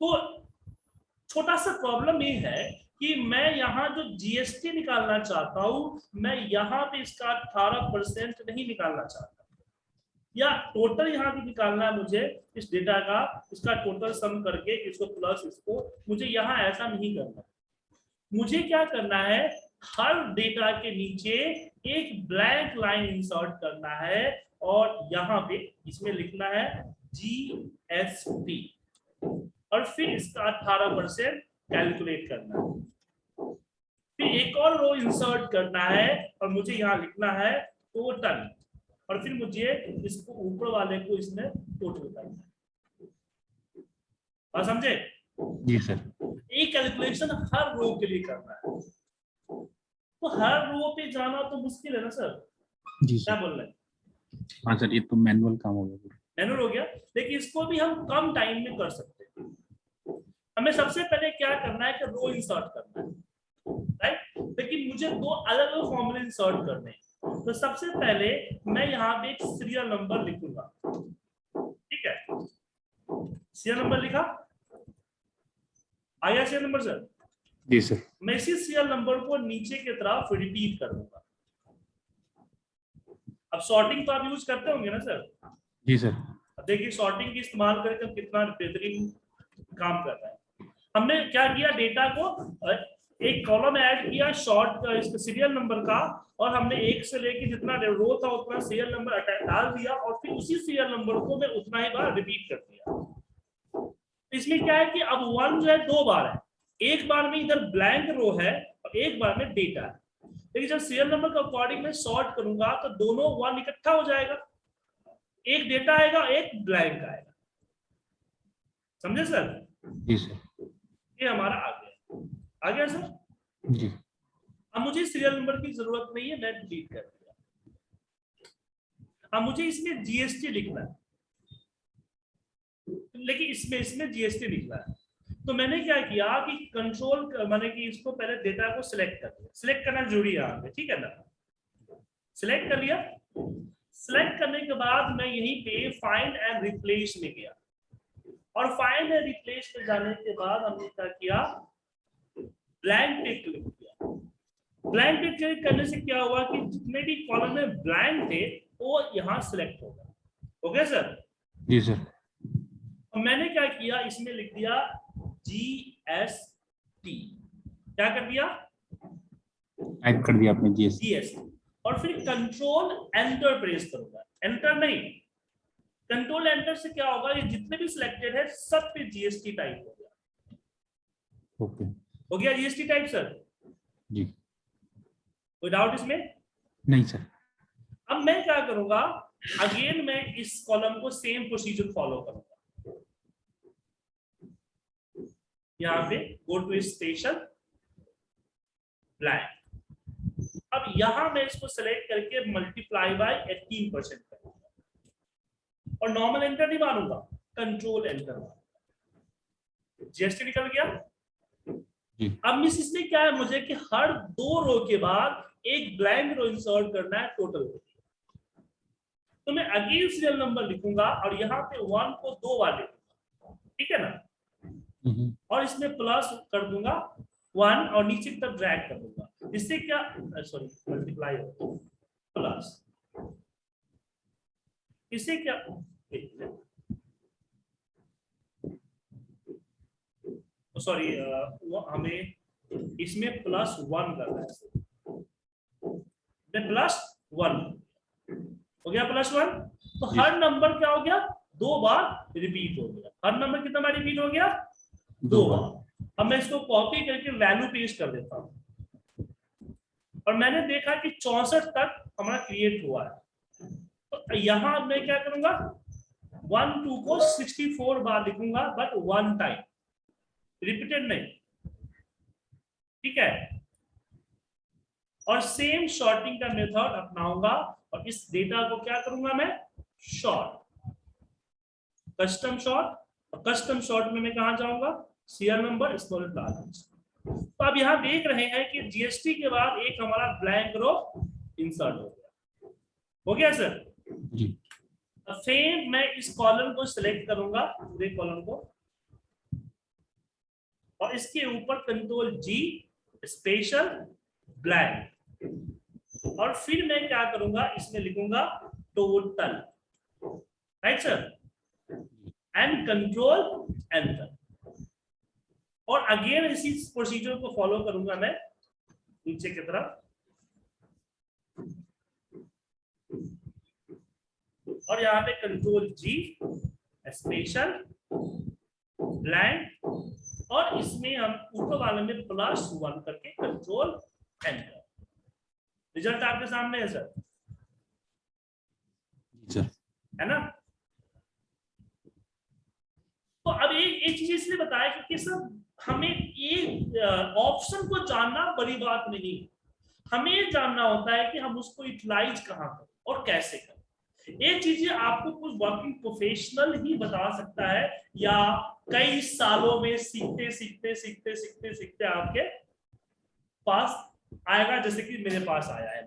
तो छोटा सा प्रॉब्लम ये है कि मैं यहाँ जो जीएसटी निकालना चाहता हूँ, मैं यहाँ पे इसका अठारह परसेंट नहीं निकालना चाहता। या टोटल यहाँ भी निकालना है मुझे, इस डेटा का, इसका टोटल सम करके, इसको प्लस इसको, मुझे यहाँ ऐसा नहीं करना। मुझे क्या करना है, हर डेटा के नीचे एक ब्लैंक लाइन इंसर्ट करना है और यहाँ पे इसमें लिखना है जी एस और फिर इसका अठारह परसेंट कैलकुलेट करना है। फिर एक और रो इंसर्ट करना है और मुझे यहाँ लिखना है टोटल और फिर मुझे इसको ऊपर वाले को इसमें टोटल करना है। और समझे? जी सर एक कैलकुलेशन हर रो के लिए करना है। तो हर रो पे जाना तो मुश्किल है ना सर जी क्या बोल रहे हैं? हाँ सर ये तो मैनुअल काम हो गया मैनुअल हो गया। लेकिन इसको भी हम कम टाइम में कर सकते हैं। हमें सबसे पहले क्या करना है कि रो इंसर्ट करना है राइट लेकिन मुझे दो अलग अलग फॉर्मूले इंसर्ट करने हैं। तो सबसे पहले मैं यहाँ पे एक सीरियल नंबर लिखूँगा। ठीक है? सीरियल नंबर लिखा? आया सीरियल नंबर सर जी सर मैं इसी सीरियल नंबर को नीचे की तरफ़ रिपीट कर दूँगा। अब सॉर्टिंग तो आप यूज़ करते होंगे ना सर जी सर देखिए सॉर्टिंग की इस्तेमाल करके हम कितना बेहतरीन काम कर रहे हैं। हमने क्या किया? डेटा को एक कॉलम ऐड किया शॉर्ट सीरियल नंबर का, और हमने एक से लेके जितना रो था, उतना सीरियल नंबर डाल दिया, और फिर उसी सीरियल नंबर को मैं उतना ही बार रिपीट कर दिया। इसमें क्या है कि अब वन जो है, दो बार है। एक बार में इधर ब्लैंक रो है, और एक बार में डेटा है। लेकिन जब सीरियल नंबर के अकॉर्डिंग में सॉर्ट करूँगा तो दोनों वन इकट्ठा हो जाएगा। एक डेटा आएगा, एक ब्लैंक आएगा। समझे सर जी सर ये हमारा आ गया। आ गया सर? जी। अब मुझे सीरियल नंबर की ज़रूरत नहीं है मैं डिलीट कर दिया। अब मुझे इसमें जीएसटी लिखना है। लेकिन इसमें इसमें जीएसटी लिखना है। तो मैंने क्या किया कि कंट्रोल मैंने कि इसको पहले डेटा को सिलेक्ट कर दिया। सिलेक्ट करना ज़रूरी है यहाँ पे ठीक है ना? सिलेक्ट कर लिया। सिलेक्ट करने के बाद मैं यहीं पे फाइंड एंड रिप्लेस में गया। और फाइंड एंड रिप्लेस में जाने के बाद हमने क्या किया? ब्लैंक पे क्लिक किया। ब्लैंक पे क्लिक करने से क्या हुआ कि जितने भी कॉलम में ब्लैंक थे वो यहाँ सिलेक्ट हो गया गया सर जी सर और मैंने क्या किया? इसमें लिख दिया जी एस टी क्या कर दिया? टाइप कर दिया आपने जी जी एस टी और फिर कंट्रोल एंटर प्रेस करूँगा। एंटर नहीं। कंट्रोल एंटर से क्या होगा? ये जितने भी सिलेक्टेड है सब पे जीएसटी टाइप हो गया। ओके। हो गया जीएसटी टाइप सर जी। कोई डाउट इसमें? नहीं सर अब मैं क्या करूँगा? अगेन मैं इस कॉलम को सेम प्रोसीजर फॉलो करूँगा। यहाँ पे गो टू स्पेशल ब्लैंक अब यहाँ मैं इसको सेलेक्ट करके मल्टीप्लाई बाय 18 परसेंट करूँगा। और नॉर्मल एंटर नहीं मारूँगा। कंट्रोल एंटर जीएसटी निकल गया? अब मिस इसमें क्या है मुझे कि हर दो रो के बाद एक ब्लैंक रो इंसर्ट करना है टोटल तो मैं अगेन सीरियल नंबर लिखूँगा और यहाँ पे वन को दो बार लिखूँगा ठीक है ना? हम्म, और इसमें प्लस कर दूँगा वन और नीचे तक ड्रैग कर दूँगा। इससे क्या सॉरी मल्टीप्लाई प्लस इससे क्या सॉरी वो हमें इसमें प्लस वन करना है। प्लस वन हो गया प्लस वन तो हर नंबर क्या हो गया? दो बार रिपीट हो गया। हर नंबर कितना बार रिपीट हो गया? दो बार। अब मैं इसको कॉपी करके वैल्यू पेस्ट कर देता हूँ। और मैंने देखा कि चौसठ तक हमारा क्रिएट हुआ है। यहाँ मैं क्या करूँगा? वन टू को सिक्सटी फोर बार लिखूँगा बट वन टाइम रिपीटेड नहीं। ठीक है? और सेम शॉर्टिंग का मेथड अपनाऊँगा, और इस डेटा को क्या करूँगा मैं? शॉर्ट कस्टम शॉर्ट और कस्टम शॉर्ट में मैं कहा जाऊँगा? सीआर नंबर स्मॉल तो अब यहाँ देख रहे हैं कि जीएसटी के बाद एक हमारा ब्लैंक रो इंसर्ट हो गया। हो गया सर जी। सेम मैं इस कॉलम को सिलेक्ट करूँगा, पूरे कॉलम को। और इसके ऊपर कंट्रोल जी स्पेशल ब्लैक और फिर मैं क्या करूँगा, इसमें लिखूँगा total right sir and control enter और अगेन इसी प्रोसीजर को फॉलो करूँगा मैं, नीचे की तरफ़। और यहाँ पे कंट्रोल जी स्पेशल ब्लैंक और इसमें हम ऊपर वाले में प्लस वन करके कंट्रोल एंटर रिज़ल्ट आपके सामने है सर सर है ना? तो अब एक एक चीज़ इसलिए बताया क्योंकि सर हमें एक ऑप्शन को जानना बड़ी बात नहीं है। हमें ये जानना होता है कि हम उसको यूटिलाइज कहाँ करें और कैसे करें। ये चीज़ें आपको कुछ वर्किंग प्रोफेशनल ही बता सकता है या कई सालों में सीखते सीखते सीखते सीखते सीखते आपके पास आएगा, जैसे कि मेरे पास आया है।